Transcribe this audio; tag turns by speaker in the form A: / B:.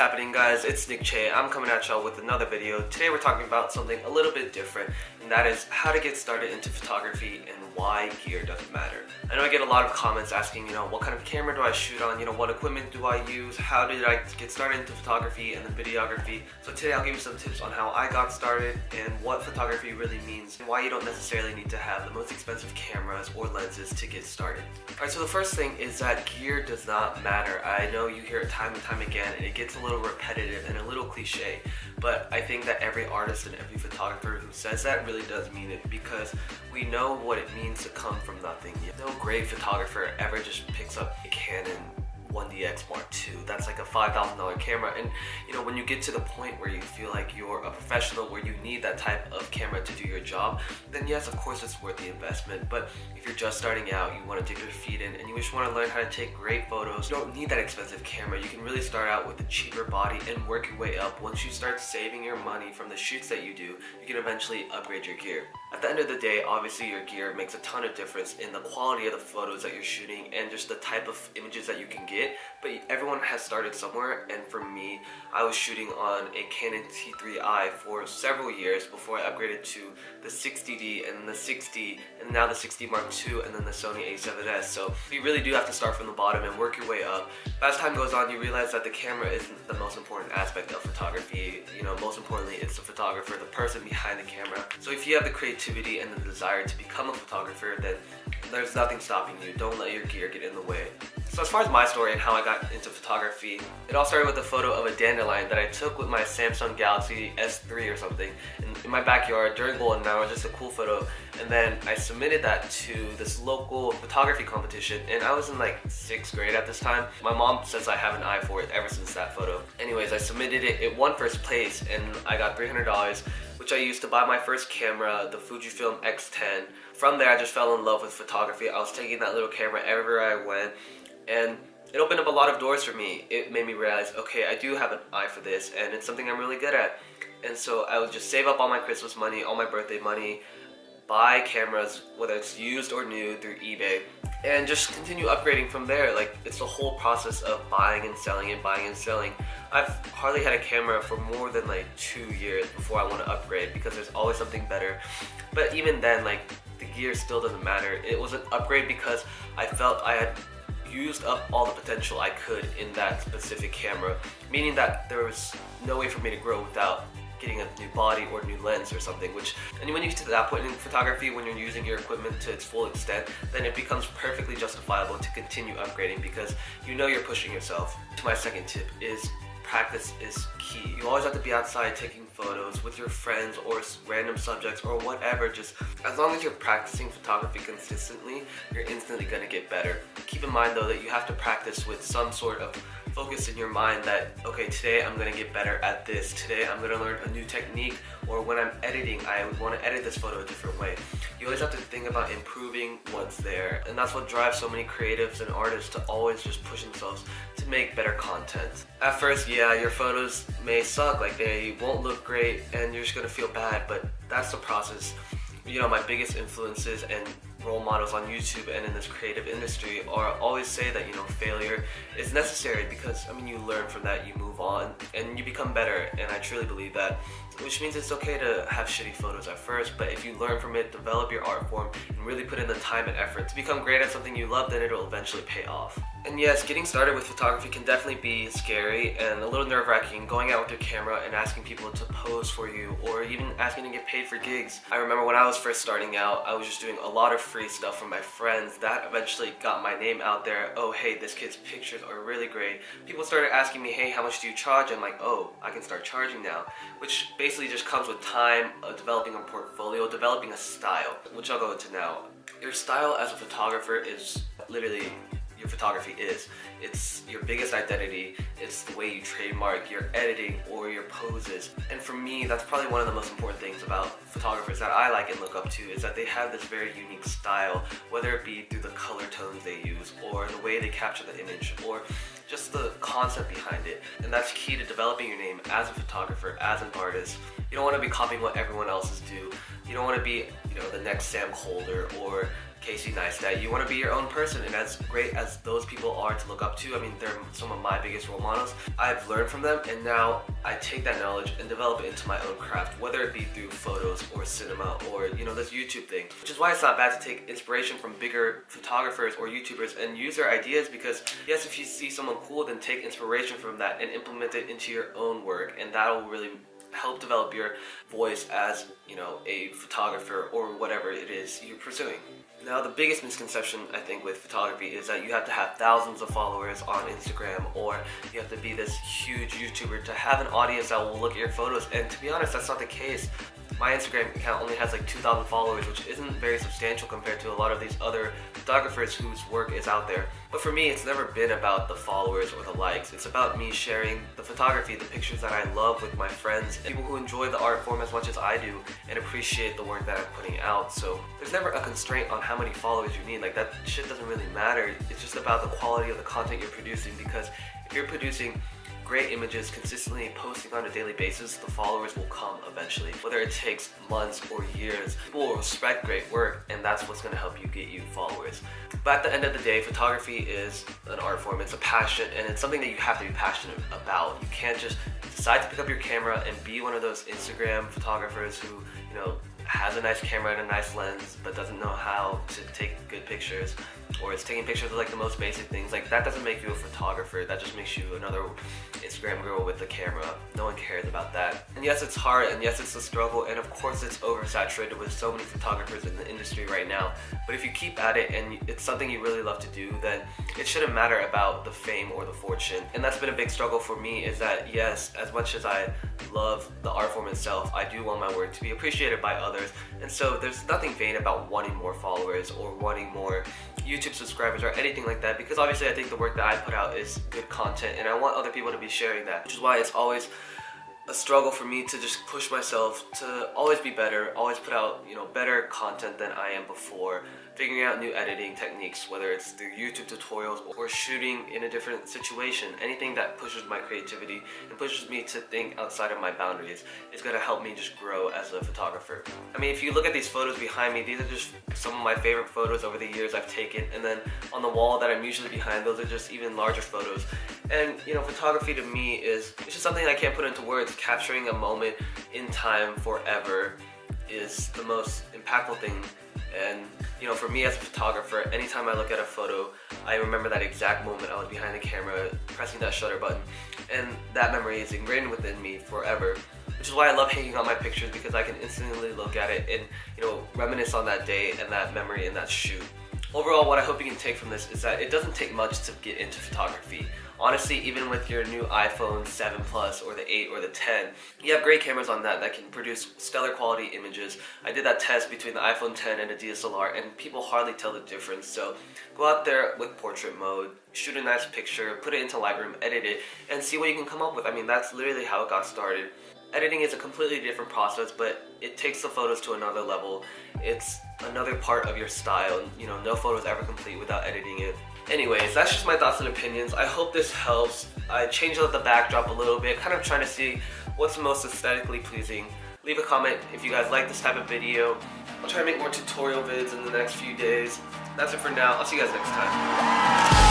A: happening guys? It's Nick Che. I'm coming at y'all with another video. Today we're talking about something a little bit different and that is how to get started into photography and why gear doesn't matter. I know I get a lot of comments asking, you know, what kind of camera do I shoot on? You know, what equipment do I use? How did I get started into photography and then videography? So today I'll give you some tips on how I got started and what photography really means and why you don't necessarily need to have the most expensive cameras or lenses to get started. Alright, so the first thing is that gear does not matter. I know you hear it time and time again and it gets a little repetitive and a little cliche, but I think that every artist and every photographer who says that really does mean it because we know what it means to come from nothing. No great photographer ever just picks up a Canon 1DX Mark II. That's like a $5,000 camera. And you know, when you get to the point where you feel like you're a professional, where you need that type of camera to do your job, then yes, of course it's worth the investment. But if you're just starting out, you want to dig your feet in, and you just want to learn how to take great photos, you don't need that expensive camera. You can really start out with a cheaper body and work your way up. Once you start saving your money from the shoots that you do, you can eventually upgrade your gear. At the end of the day, obviously your gear makes a ton of difference in the quality of the photos that you're shooting and just the type of images that you can get it, but everyone has started somewhere and for me, I was shooting on a Canon T3i for several years before I upgraded to the 60D and the 60 and now the 60 Mark II and then the Sony a7S. So you really do have to start from the bottom and work your way up. As time goes on, you realize that the camera isn't the most important aspect of photography. You know, most importantly, it's the photographer, the person behind the camera. So if you have the creativity and the desire to become a photographer, then there's nothing stopping you. Don't let your gear get in the way. So as far as my story and how I got into photography, it all started with a photo of a dandelion that I took with my Samsung Galaxy S3 or something in, my backyard during Golden Hour, just a cool photo. And then I submitted that to this local photography competition and I was in like sixth grade at this time. My mom says I have an eye for it ever since that photo. Anyways, I submitted it, it won first place and I got $300 which I used to buy my first camera, the Fujifilm X10. From there, I just fell in love with photography. I was taking that little camera everywhere I went and it opened up a lot of doors for me. It made me realize, okay, I do have an eye for this and it's something I'm really good at. And so I would just save up all my Christmas money, all my birthday money, buy cameras, whether it's used or new through eBay, and just continue upgrading from there. Like, it's the whole process of buying and selling and buying and selling. I've hardly had a camera for more than like two years before I want to upgrade because there's always something better. But even then, like, the gear still doesn't matter. It was an upgrade because I felt I had used up all the potential I could in that specific camera, meaning that there was no way for me to grow without getting a new body or new lens or something which and when you get to that point in photography when you're using your equipment to its full extent then it becomes perfectly justifiable to continue upgrading because you know you're pushing yourself. To my second tip is practice is key. You always have to be outside taking photos with your friends or random subjects or whatever. Just as long as you're practicing photography consistently, you're instantly gonna get better. Keep in mind though that you have to practice with some sort of focus in your mind that, okay, today I'm gonna get better at this. Today I'm gonna learn a new technique or when I'm editing, I wanna edit this photo a different way. You always have to think about improving what's there. And that's what drives so many creatives and artists to always just push themselves to make better content. At first, yeah, your photos may suck, like they won't look great and you're just gonna feel bad, but that's the process. You know, my biggest influences and role models on YouTube and in this creative industry are always say that you know failure is necessary because I mean you learn from that you move on and you become better. And I truly believe that which means it's okay to have shitty photos at first but if you learn from it develop your art form and really put in the time and effort to become great at something you love then it'll eventually pay off and yes, getting started with photography can definitely be scary and a little nerve-wracking going out with your camera and asking people to pose for you or even asking to get paid for gigs. I remember when I was first starting out, I was just doing a lot of free stuff from my friends. That eventually got my name out there. Oh, hey, this kid's pictures are really great. People started asking me, hey, how much do you charge? I'm like, oh, I can start charging now. Which basically just comes with time of developing a portfolio, developing a style, which I'll go into now. Your style as a photographer is literally your photography is. It's your biggest identity, it's the way you trademark your editing or your poses. And for me, that's probably one of the most important things about photographers that I like and look up to is that they have this very unique style, whether it be through the color tones they use or the way they capture the image or just the concept behind it. And that's key to developing your name as a photographer, as an artist. You don't want to be copying what everyone else is do. You don't want to be, you know, the next Sam Kolder or Casey Neistat. You want to be your own person, and as great as those people are to look up to, I mean, they're some of my biggest role models. I've learned from them, and now I take that knowledge and develop it into my own craft, whether it be through photos or cinema or, you know, this YouTube thing. Which is why it's not bad to take inspiration from bigger photographers or YouTubers and use their ideas because, yes, if you see someone cool, then take inspiration from that and implement it into your own work, and that'll really help develop your voice as, you know, a photographer or whatever it is you're pursuing. Now, the biggest misconception I think with photography is that you have to have thousands of followers on Instagram or you have to be this huge YouTuber to have an audience that will look at your photos. And to be honest, that's not the case my Instagram account only has like 2,000 followers, which isn't very substantial compared to a lot of these other photographers whose work is out there. But for me, it's never been about the followers or the likes. It's about me sharing the photography, the pictures that I love with my friends, people who enjoy the art form as much as I do and appreciate the work that I'm putting out. So there's never a constraint on how many followers you need. Like that shit doesn't really matter. It's just about the quality of the content you're producing because if you're producing great images consistently posting on a daily basis, the followers will come eventually. Whether it takes months or years, people will respect great work and that's what's gonna help you get you followers. But at the end of the day, photography is an art form, it's a passion and it's something that you have to be passionate about. You can't just decide to pick up your camera and be one of those Instagram photographers who, you know, has a nice camera and a nice lens but doesn't know how to take good pictures or it's taking pictures of like the most basic things like that doesn't make you a photographer that just makes you another Instagram girl with a camera. No one cares about that. And yes it's hard and yes it's a struggle and of course it's oversaturated with so many photographers in the industry right now. But if you keep at it and it's something you really love to do then it shouldn't matter about the fame or the fortune. And that's been a big struggle for me is that yes as much as I love the art form itself I do want my work to be appreciated by others. And so there's nothing vain about wanting more followers or wanting more YouTube subscribers or anything like that because obviously I think the work that I put out is good content and I want other people to be sharing that, which is why it's always a struggle for me to just push myself to always be better, always put out, you know, better content than I am before figuring out new editing techniques, whether it's through YouTube tutorials or shooting in a different situation. Anything that pushes my creativity and pushes me to think outside of my boundaries is gonna help me just grow as a photographer. I mean, if you look at these photos behind me, these are just some of my favorite photos over the years I've taken. And then on the wall that I'm usually behind, those are just even larger photos. And you know, photography to me is, it's just something I can't put into words. Capturing a moment in time forever is the most impactful thing and you know, for me as a photographer, anytime I look at a photo, I remember that exact moment I was behind the camera, pressing that shutter button. And that memory is ingrained within me forever. Which is why I love hanging on my pictures because I can instantly look at it and, you know, reminisce on that day and that memory and that shoot. Overall, what I hope you can take from this is that it doesn't take much to get into photography. Honestly, even with your new iPhone 7 Plus or the 8 or the 10, you have great cameras on that that can produce stellar quality images. I did that test between the iPhone 10 and a DSLR and people hardly tell the difference. So go out there with portrait mode, shoot a nice picture, put it into Lightroom, edit it, and see what you can come up with. I mean, that's literally how it got started. Editing is a completely different process, but it takes the photos to another level. It's another part of your style. You know, no photo is ever complete without editing it. Anyways, that's just my thoughts and opinions. I hope this helps. I changed up the backdrop a little bit, kind of trying to see what's most aesthetically pleasing. Leave a comment if you guys like this type of video. I'll try to make more tutorial vids in the next few days. That's it for now. I'll see you guys next time.